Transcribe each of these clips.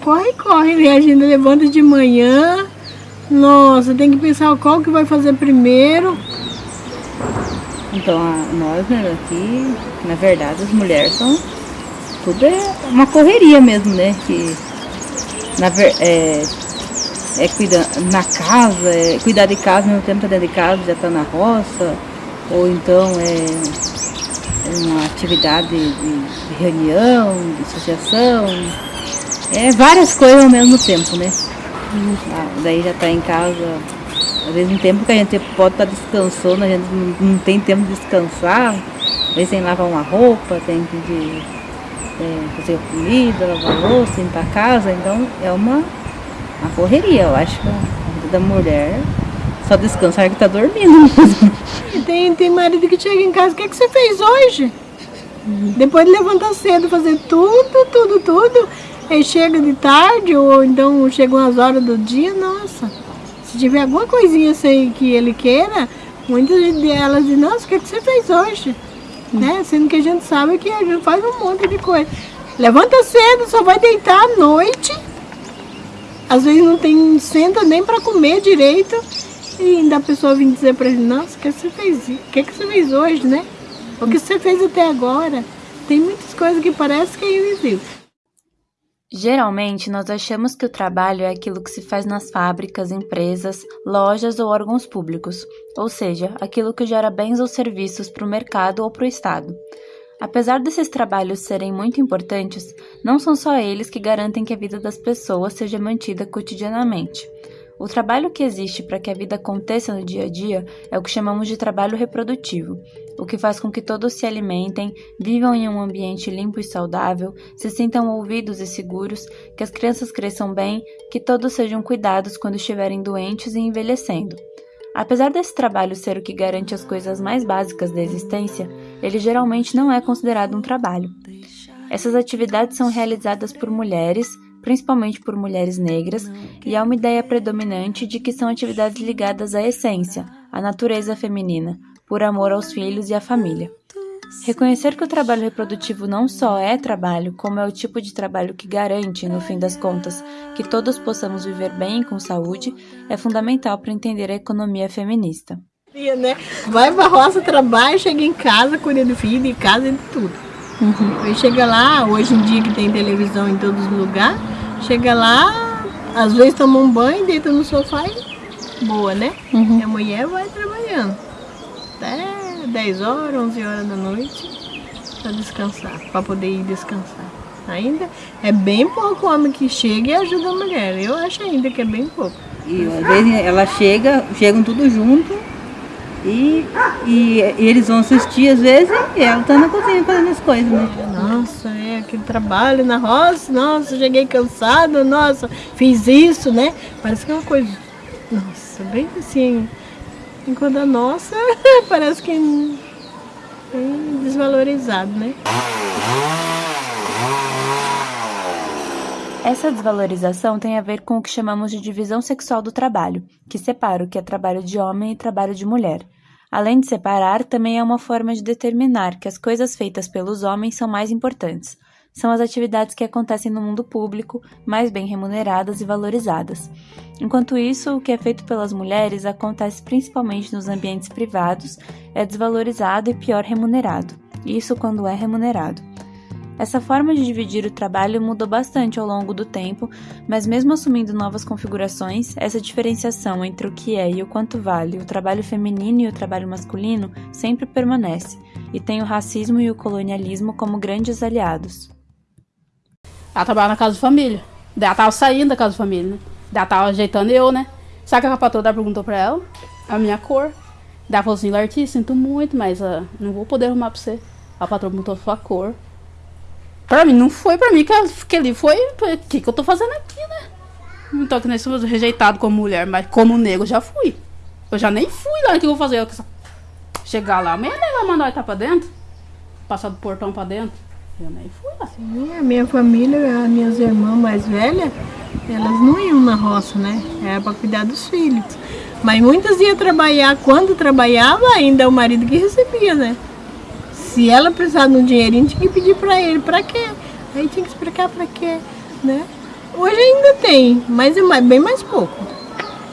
corre, corre, né? A gente levanta de manhã, nossa, tem que pensar qual que vai fazer primeiro. Então, nós, né, aqui, na verdade, as mulheres são. Tudo é uma correria mesmo, né? Que, na, é, é cuidar na casa, é cuidar de casa, ao mesmo tempo tá dentro de casa, já tá na roça, ou então é uma atividade de, de reunião, de associação, é várias coisas ao mesmo tempo, né? Ah, daí já tá em casa, às vezes um tempo que a gente pode estar tá descansando, a gente não, tem tempo de descansar, às vezes tem que lavar uma roupa, tem que de, é, fazer comida, lavar louça, limpar a casa, então é uma, uma correria, eu acho que a vida da mulher só descansa que tá dormindo. E tem, tem marido que chega em casa, o que, é que você fez hoje? Uhum. Depois de levantar cedo, fazer tudo, tudo, tudo, Aí chega de tarde, ou então chegam as horas do dia, nossa. Se tiver alguma coisinha assim que ele queira, muitas delas dizem, nossa, o que, é que você fez hoje? Hum. Né? Sendo que a gente sabe que a gente faz um monte de coisa. Levanta cedo, só vai deitar à noite. Às vezes não tem, senta nem para comer direito. E ainda a pessoa vem dizer para ele, nossa, o que você fez? O que, que você fez hoje, né? O que você fez até agora? Tem muitas coisas que parece que é invisível. Geralmente, nós achamos que o trabalho é aquilo que se faz nas fábricas, empresas, lojas ou órgãos públicos, ou seja, aquilo que gera bens ou serviços para o mercado ou para o Estado. Apesar desses trabalhos serem muito importantes, não são só eles que garantem que a vida das pessoas seja mantida cotidianamente. O trabalho que existe para que a vida aconteça no dia a dia é o que chamamos de trabalho reprodutivo, o que faz com que todos se alimentem, vivam em um ambiente limpo e saudável, se sintam ouvidos e seguros, que as crianças cresçam bem, que todos sejam cuidados quando estiverem doentes e envelhecendo. Apesar desse trabalho ser o que garante as coisas mais básicas da existência, ele geralmente não é considerado um trabalho. Essas atividades são realizadas por mulheres, principalmente por mulheres negras, e há uma ideia predominante de que são atividades ligadas à essência, à natureza feminina, por amor aos filhos e à família. Reconhecer que o trabalho reprodutivo não só é trabalho, como é o tipo de trabalho que garante, no fim das contas, que todos possamos viver bem e com saúde, é fundamental para entender a economia feminista. Né? Vai pra roça, trabalha, chega em casa, cuida do filho, de casa e de tudo. Uhum. Aí chega lá, hoje em dia que tem televisão em todos os lugares, chega lá, às vezes toma um banho, deita no sofá e boa, né? Uhum. E a mulher vai trabalhando. Até 10 horas, 11 horas da noite, para descansar, para poder ir descansar. Ainda é bem pouco homem que chega e ajuda a mulher. Eu acho ainda que é bem pouco. E às vezes ela chega, chegam tudo junto, e, e, e, eles vão assistir às vezes e ela tá na cozinha fazendo as coisas, né? Nossa, é aquele trabalho na roça, nossa, cheguei cansado, nossa, fiz isso, né? Parece que é uma coisa, nossa, bem assim, enquanto a nossa parece que é desvalorizado, né? Essa desvalorização tem a ver com o que chamamos de divisão sexual do trabalho, que separa o que é trabalho de homem e trabalho de mulher. Além de separar, também é uma forma de determinar que as coisas feitas pelos homens são mais importantes. São as atividades que acontecem no mundo público, mais bem remuneradas e valorizadas. Enquanto isso, o que é feito pelas mulheres acontece principalmente nos ambientes privados, é desvalorizado e pior remunerado. Isso quando é remunerado. Essa forma de dividir o trabalho mudou bastante ao longo do tempo, mas mesmo assumindo novas configurações, essa diferenciação entre o que é e o quanto vale o trabalho feminino e o trabalho masculino sempre permanece, e tem o racismo e o colonialismo como grandes aliados. Ela trabalha na casa de família. Daí ela tava saindo da casa de família, né? Daí ela tava ajeitando eu, né? Sabe que a patroa perguntou pra ela? A minha cor. Daí ela falou assim, Larty, sinto muito, mas uh, não vou poder arrumar pra você. A patroa perguntou a sua cor. Pra mim, não foi pra mim que, que ali foi. O que, que eu tô fazendo aqui, né? Não tô aqui nesse rejeitado como mulher, mas como negro já fui. Eu já nem fui lá. O que eu vou fazer? Eu, chegar lá, amanhã vai mandar eu estar pra dentro. Passar do portão pra dentro. Eu nem fui lá. Sim, a minha família, as minhas irmãs mais velhas, elas não iam na roça, né? Era pra cuidar dos filhos. Mas muitas iam trabalhar. Quando trabalhava, ainda o marido que recebia, né? Se ela precisar de um dinheirinho, tinha que pedir para ele. Para quê? Aí tinha que explicar para quê, né? Hoje ainda tem, mas é bem mais pouco.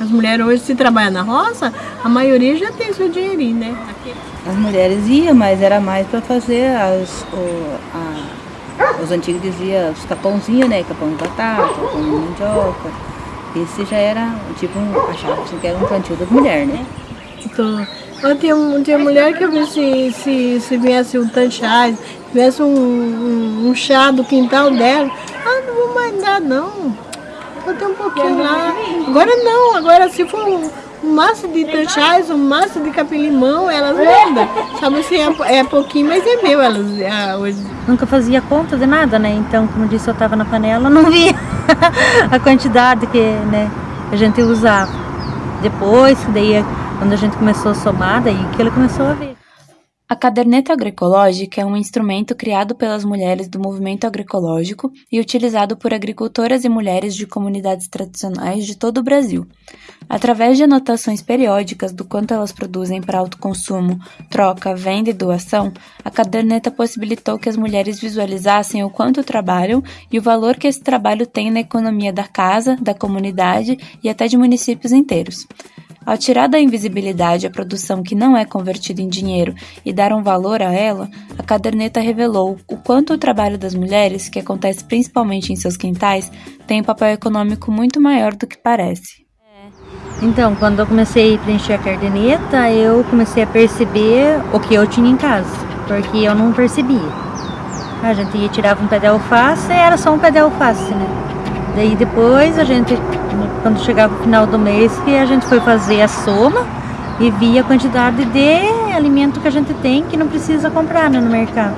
As mulheres hoje, se trabalham na roça, a maioria já tem seu dinheirinho, né? Aqui. As mulheres iam, mas era mais para fazer as, o, a, os antigos diziam os capãozinhos, né? Capão de batata, capão de mandioca. Esse já era, tipo, um, achava que era um plantio das mulheres, né? Então, tinha, tinha mulher que eu vi se, se, se viesse um tanchais, viesse um, um, um, chá do quintal dela, ah, não vou mais dar não. Eu tenho um pouquinho lá. Agora não, agora se for um, maço de tanchais, um maço de capim-limão, elas mandam. Sabe assim, é, é pouquinho, mas é meu elas ah, hoje. Nunca fazia conta de nada, né? Então, como disse, eu estava na panela, não via a quantidade que né, a gente usava. Depois, daí quando a gente começou a somar, daí ele começou a ver. A caderneta agroecológica é um instrumento criado pelas mulheres do movimento agroecológico e utilizado por agricultoras e mulheres de comunidades tradicionais de todo o Brasil. Através de anotações periódicas do quanto elas produzem para autoconsumo, troca, venda e doação, a caderneta possibilitou que as mulheres visualizassem o quanto trabalham e o valor que esse trabalho tem na economia da casa, da comunidade e até de municípios inteiros. Ao tirar da invisibilidade a produção que não é convertida em dinheiro e dar um valor a ela, a caderneta revelou o quanto o trabalho das mulheres, que acontece principalmente em seus quintais, tem um papel econômico muito maior do que parece. Então, quando eu comecei a preencher a caderneta, eu comecei a perceber o que eu tinha em casa, porque eu não percebia. A gente ia tirar um pé de alface, era só um pé de alface, né? Daí depois a gente, quando chegava o final do mês, que a gente foi fazer a soma e via a quantidade de alimento que a gente tem que não precisa comprar né, no mercado.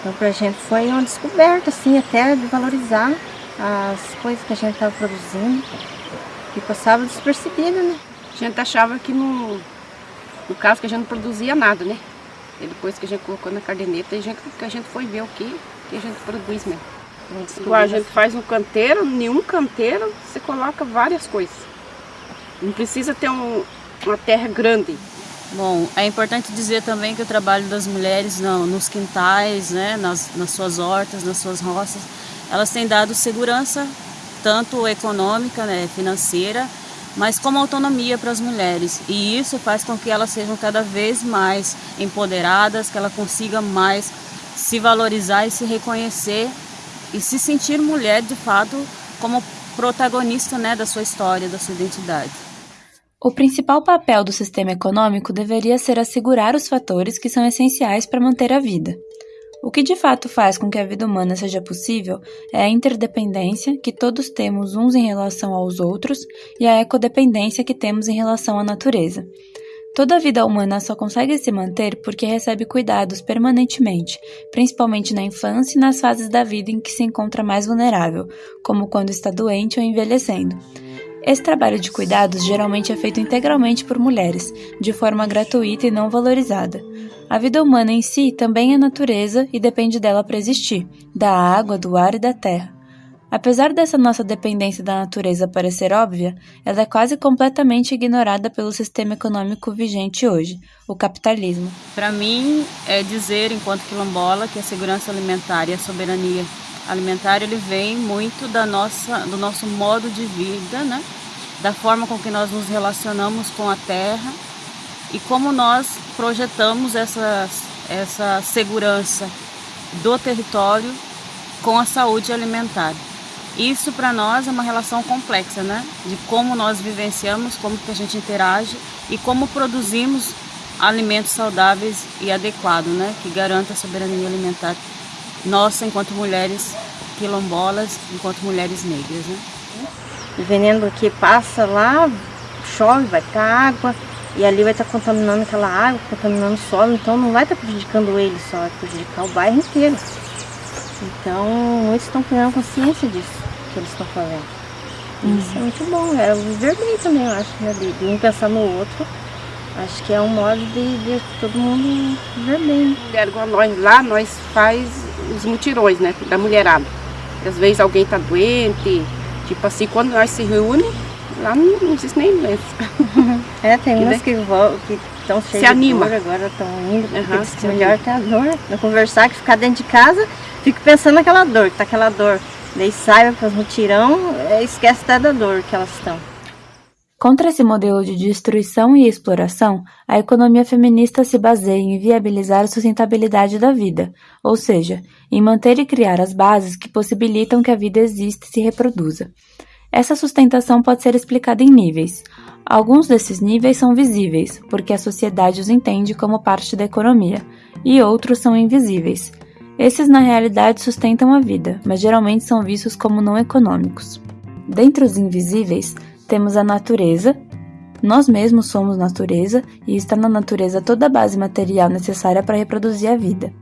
Então pra gente foi uma descoberta, assim, até de valorizar as coisas que a gente estava produzindo, que passava despercebida, né? A gente achava que no, no caso que a gente não produzia nada, né? E depois que a gente colocou na caderneta, a gente, que a gente foi ver o que, que a gente produz mesmo. Igual a gente faz um canteiro, nenhum canteiro você coloca várias coisas. Não precisa ter um, uma terra grande. Bom, é importante dizer também que o trabalho das mulheres não, nos quintais, né, nas, nas suas hortas, nas suas roças, elas têm dado segurança, tanto econômica, né, financeira, mas como autonomia para as mulheres. E isso faz com que elas sejam cada vez mais empoderadas, que ela consiga mais se valorizar e se reconhecer e se sentir mulher de fato como protagonista né, da sua história, da sua identidade. O principal papel do sistema econômico deveria ser assegurar os fatores que são essenciais para manter a vida. O que de fato faz com que a vida humana seja possível é a interdependência que todos temos uns em relação aos outros e a ecodependência que temos em relação à natureza. Toda a vida humana só consegue se manter porque recebe cuidados permanentemente, principalmente na infância e nas fases da vida em que se encontra mais vulnerável, como quando está doente ou envelhecendo. Esse trabalho de cuidados geralmente é feito integralmente por mulheres, de forma gratuita e não valorizada. A vida humana em si também é natureza e depende dela para existir, da água, do ar e da terra. Apesar dessa nossa dependência da natureza parecer óbvia, ela é quase completamente ignorada pelo sistema econômico vigente hoje, o capitalismo. Para mim, é dizer, enquanto quilombola, que a segurança alimentar e a soberania alimentar ele vem muito da nossa, do nosso modo de vida, né? da forma com que nós nos relacionamos com a terra e como nós projetamos essa, essa segurança do território com a saúde alimentar. Isso para nós é uma relação complexa, né? De como nós vivenciamos, como que a gente interage e como produzimos alimentos saudáveis e adequados, né? Que garanta a soberania alimentar nossa enquanto mulheres quilombolas, enquanto mulheres negras, né? O veneno que passa lá, chove, vai estar água e ali vai estar contaminando aquela água, contaminando o solo, então não vai estar prejudicando ele só, vai prejudicar o bairro inteiro. Então, muitos estão criando consciência disso que eles estão fazendo. Uhum. Isso é muito bom, é viver bem também, eu acho, né? De, de, um pensar no outro. Acho que é um modo de, de todo mundo viver bem. Mulher igual nós lá, nós faz os mutirões, né? Da mulherada. Às vezes alguém tá doente, tipo assim, quando nós se reúne, lá não, não existe nem doença. É, tem umas que estão cheias se anima. de dor, agora estão indo, uhum, melhor ter a dor, não conversar, que ficar dentro de casa, fico pensando naquela dor, que tá aquela dor Daí sai, faz mutirão, é, esquece até da dor que elas estão. Contra esse modelo de destruição e exploração, a economia feminista se baseia em viabilizar a sustentabilidade da vida, ou seja, em manter e criar as bases que possibilitam que a vida exista e se reproduza. Essa sustentação pode ser explicada em níveis. Alguns desses níveis são visíveis, porque a sociedade os entende como parte da economia, e outros são invisíveis. Esses, na realidade, sustentam a vida, mas geralmente são vistos como não econômicos. Dentre os invisíveis, temos a natureza. Nós mesmos somos natureza e está na natureza toda a base material necessária para reproduzir a vida.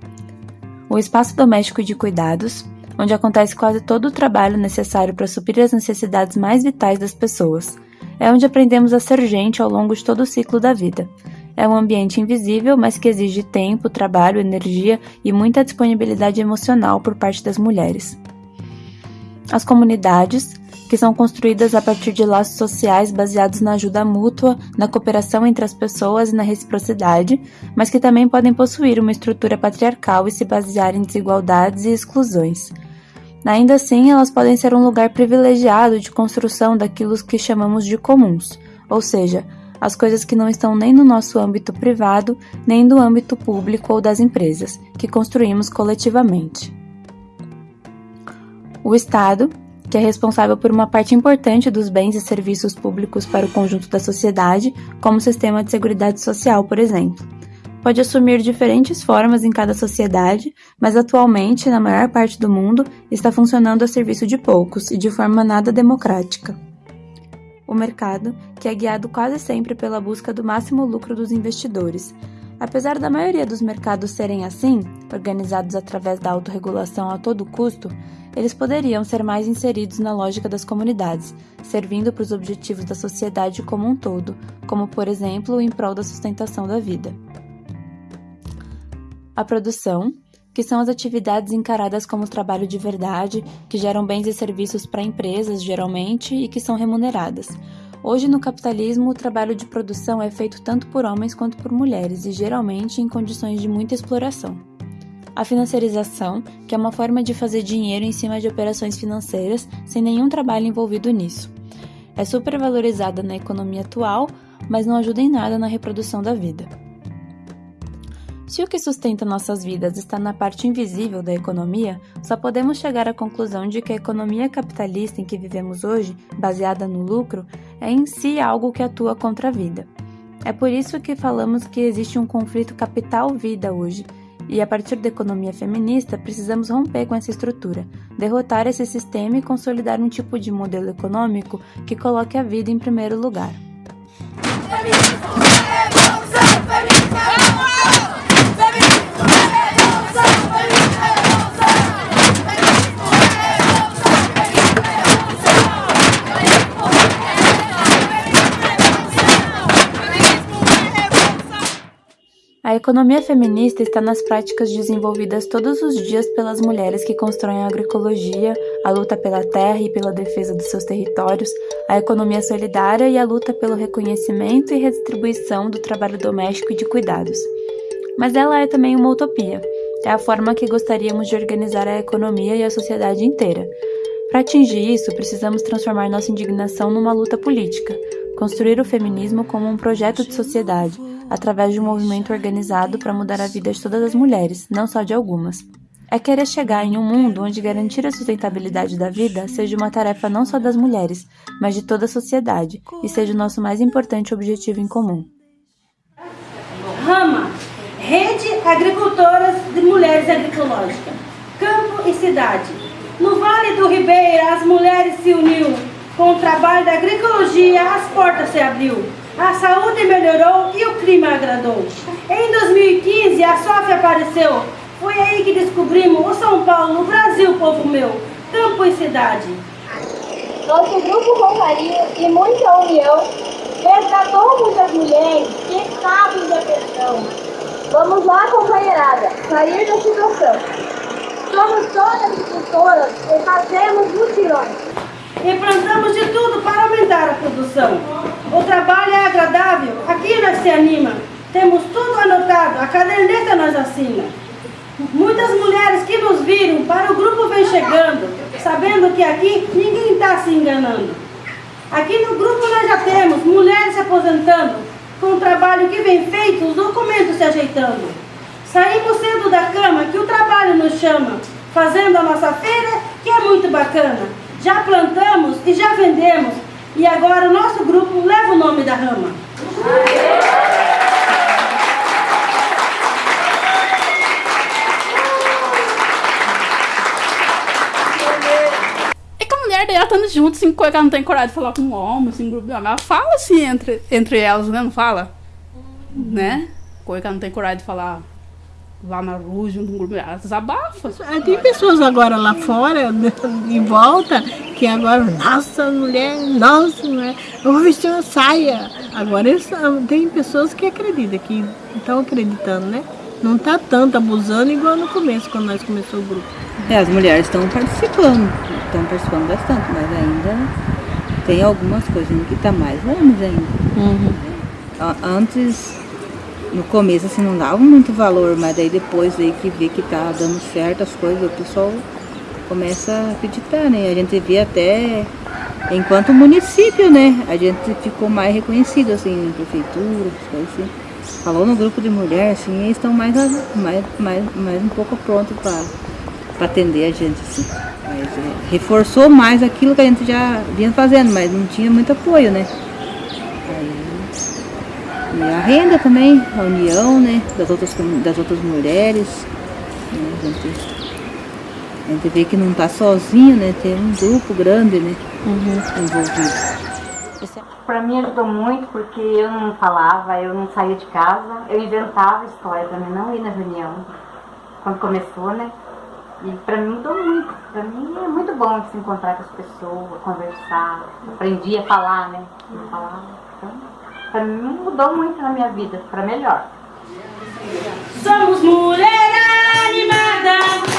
O espaço doméstico de cuidados, onde acontece quase todo o trabalho necessário para suprir as necessidades mais vitais das pessoas. É onde aprendemos a ser gente ao longo de todo o ciclo da vida. É um ambiente invisível, mas que exige tempo, trabalho, energia e muita disponibilidade emocional por parte das mulheres. As comunidades, que são construídas a partir de laços sociais baseados na ajuda mútua, na cooperação entre as pessoas e na reciprocidade, mas que também podem possuir uma estrutura patriarcal e se basear em desigualdades e exclusões. Ainda assim, elas podem ser um lugar privilegiado de construção daquilo que chamamos de comuns, ou seja, as coisas que não estão nem no nosso âmbito privado, nem do âmbito público ou das empresas, que construímos coletivamente. O Estado, que é responsável por uma parte importante dos bens e serviços públicos para o conjunto da sociedade, como o sistema de seguridade social, por exemplo. Pode assumir diferentes formas em cada sociedade, mas atualmente, na maior parte do mundo, está funcionando a serviço de poucos e de forma nada democrática. O mercado, que é guiado quase sempre pela busca do máximo lucro dos investidores, Apesar da maioria dos mercados serem assim, organizados através da autorregulação a todo custo, eles poderiam ser mais inseridos na lógica das comunidades, servindo para os objetivos da sociedade como um todo, como por exemplo em prol da sustentação da vida. A produção, que são as atividades encaradas como trabalho de verdade, que geram bens e serviços para empresas, geralmente, e que são remuneradas. Hoje, no capitalismo, o trabalho de produção é feito tanto por homens quanto por mulheres e geralmente em condições de muita exploração. A financiarização, que é uma forma de fazer dinheiro em cima de operações financeiras sem nenhum trabalho envolvido nisso. É supervalorizada na economia atual, mas não ajuda em nada na reprodução da vida. Se o que sustenta nossas vidas está na parte invisível da economia, só podemos chegar à conclusão de que a economia capitalista em que vivemos hoje, baseada no lucro, é em si algo que atua contra a vida. É por isso que falamos que existe um conflito capital-vida hoje, e a partir da economia feminista precisamos romper com essa estrutura, derrotar esse sistema e consolidar um tipo de modelo econômico que coloque a vida em primeiro lugar. A economia feminista está nas práticas desenvolvidas todos os dias pelas mulheres que constroem a agroecologia, a luta pela terra e pela defesa dos seus territórios, a economia solidária e a luta pelo reconhecimento e redistribuição do trabalho doméstico e de cuidados. Mas ela é também uma utopia. É a forma que gostaríamos de organizar a economia e a sociedade inteira. Para atingir isso, precisamos transformar nossa indignação numa luta política, construir o feminismo como um projeto de sociedade através de um movimento organizado para mudar a vida de todas as mulheres, não só de algumas. É querer chegar em um mundo onde garantir a sustentabilidade da vida seja uma tarefa não só das mulheres, mas de toda a sociedade e seja o nosso mais importante objetivo em comum. Rama, Rede Agricultoras de Mulheres Agroecológicas, Campo e Cidade. No Vale do Ribeira, as mulheres se uniu. Com o trabalho da agroecologia, as portas se abriu. A saúde melhorou e o clima agradou. Em 2015, a SOF apareceu. Foi aí que descobrimos o São Paulo, o Brasil, povo meu, campo e cidade. Nosso grupo com carinho e muita união resgatou muitas mulheres que estavam em depressão. Vamos lá, companheirada, sair da situação. Somos todas agricultoras e fazemos mutirões. E plantamos de tudo para aumentar a produção. O trabalho é agradável, aqui nós se anima. Temos tudo anotado, a caderneta nós assina. Muitas mulheres que nos viram, para o grupo vem chegando, sabendo sabendo que aqui ninguém está se enganando. Aqui no grupo nós já temos mulheres se aposentando, com o trabalho que vem feito, os documentos se ajeitando. Saímos cedo da cama, que o trabalho nos chama, fazendo a nossa feira, que é muito bacana. Já plantamos e já vendemos, e agora o nosso grupo leva o nome da rama. É que a mulher dela estando junto, assim, ela não tem coragem de falar com um homem, assim, grupo de homem. Ela fala assim entre, entre elas, né? Não fala? Né? Coisa que ela não tem coragem de falar lá na rua, junto com grupo. Ela desabafa. É, Tem pessoas agora lá fora, em volta, que agora, nossa, mulher, nossa, mulher, eu vou vestir uma saia. Agora tem pessoas que acreditam, que estão acreditando, né? Não tá tanto abusando igual no começo, quando nós começamos o grupo. É, as mulheres estão participando, estão participando bastante, mas ainda tem algumas coisas que tá mais homens ainda. A- Antes, no começo, assim, não dava muito valor, mas daí depois aí que vê que tá dando certo as coisas, o pessoal começa a acreditar, né? A gente vê até, enquanto município, né? A gente ficou mais reconhecido, assim, prefeitura, assim. Falou no grupo de mulher, assim, eles estão mais, mais, mais, mais um pouco prontos para atender a gente, assim. Mas é, reforçou mais aquilo que a gente já vinha fazendo, mas não tinha muito apoio, né? E a renda também, a união, né, das outras, das outras mulheres. né, a, gente, a gente vê que não está sozinho, né? Tem um grupo grande, né? Envolvido. Para mim ajudou muito porque eu não falava, eu não saía de casa, eu inventava história para mim não ir na reunião, quando começou, né? E para mim mudou muito. Para mim é muito bom se encontrar com as pessoas, conversar. Aprendi a falar, né? A falar. Então, mim mudou muito na minha vida, para melhor. Somos mulher animada,